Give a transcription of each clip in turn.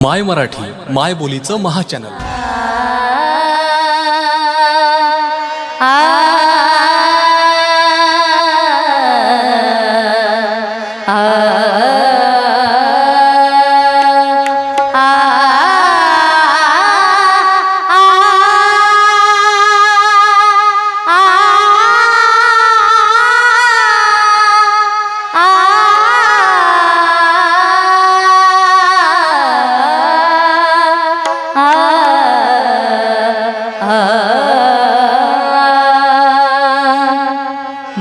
माय मराठी माय बोलीचं महाचॅनल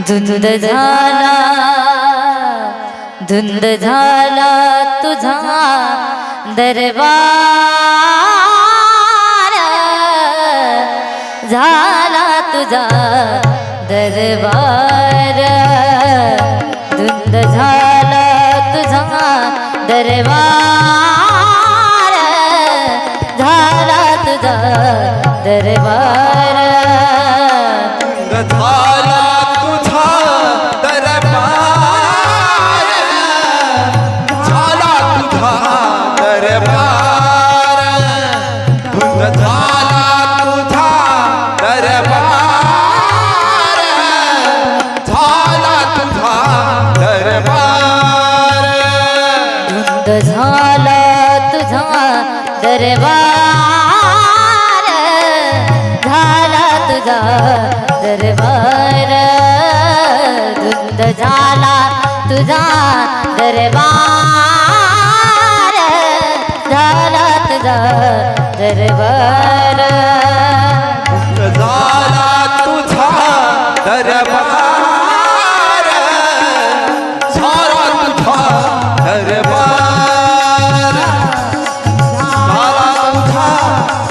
धुंद झाला धुंद झाला तुझा दरबार. झाला तुझा दरबार. धुंद झाला तुझा दरबार. झाला तुझा दरबार. झाला तुझा दरबार. झाला तुझा दरबार. धुंद झाला तुझा दरबार. झाला तुझा दरबार.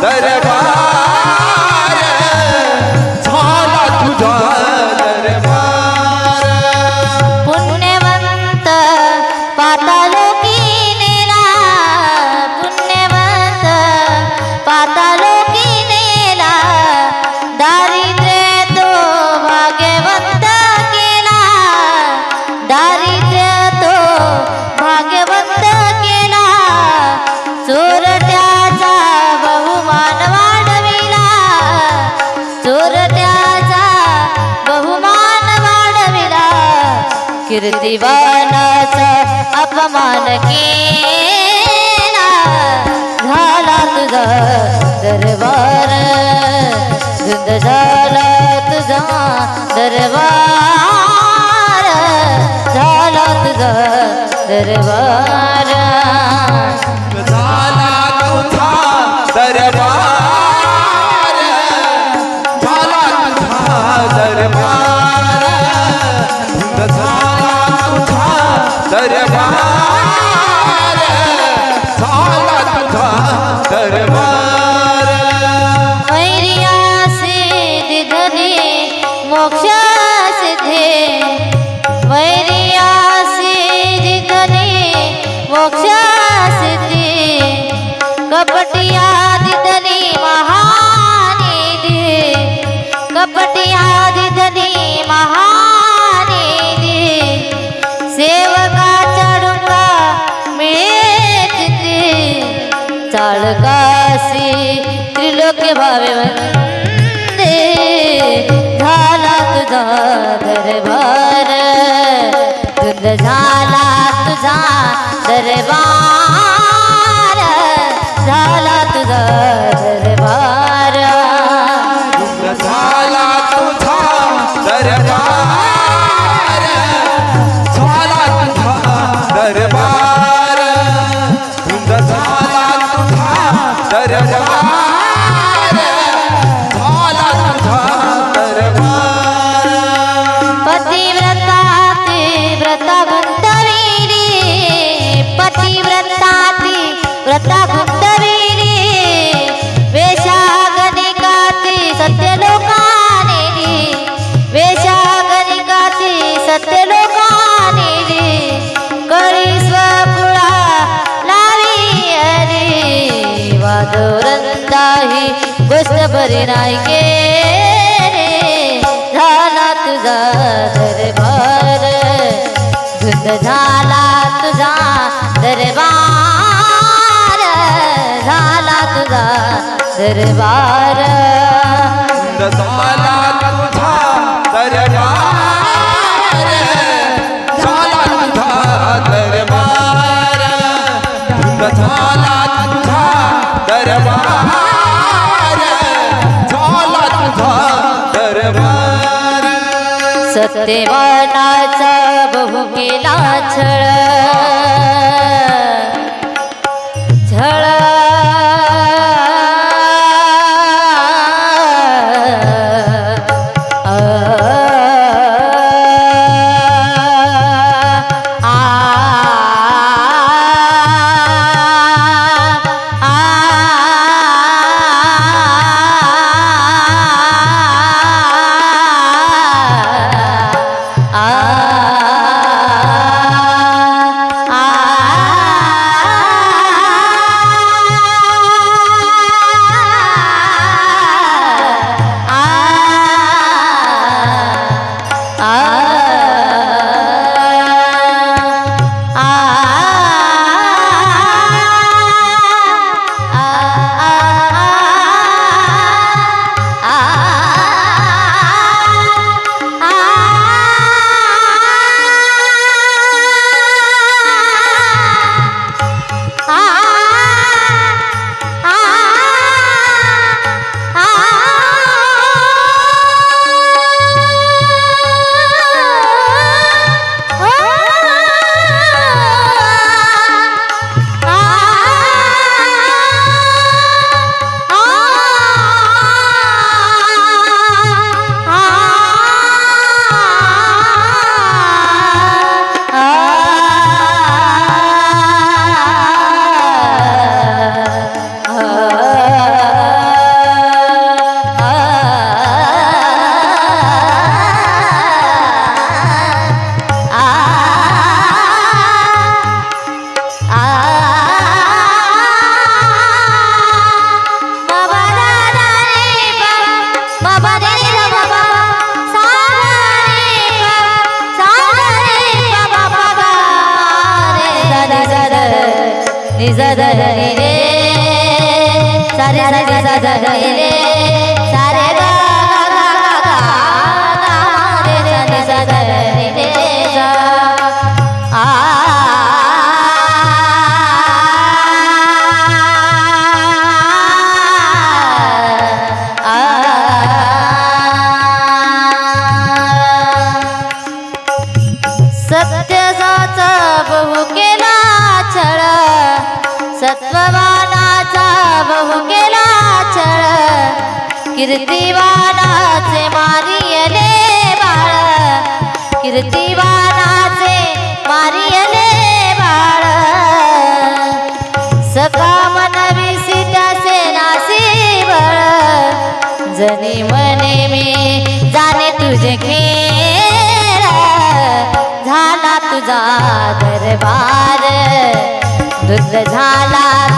दरबार कीर्तिवानाचा अपमान केला. झाला तुझा दरबार. धुंद झाला तुझा दरबार. झाला तुझा दरबार. त्रिलोक्य भावे वंदे झाला तुझा दरबार धुंद झाला तुझा दरबार झाला भरी नाही गे झाला तुझा दरबार. धुंद झाला तुझा दरबार. झाला तुझा दरबार. झाला सत्यवानाचा बहु केला छळ झळा सारे सा रे सा रे कीर्तिवानाचे मारियले बाळ. कीर्तिवानाचे मारियले बाळ. सका मनविसी त्याचे नासी बळ. जनी मने मी जाणे तुझे खेळ. झाला तुझा दरबार. दुर्ग झाला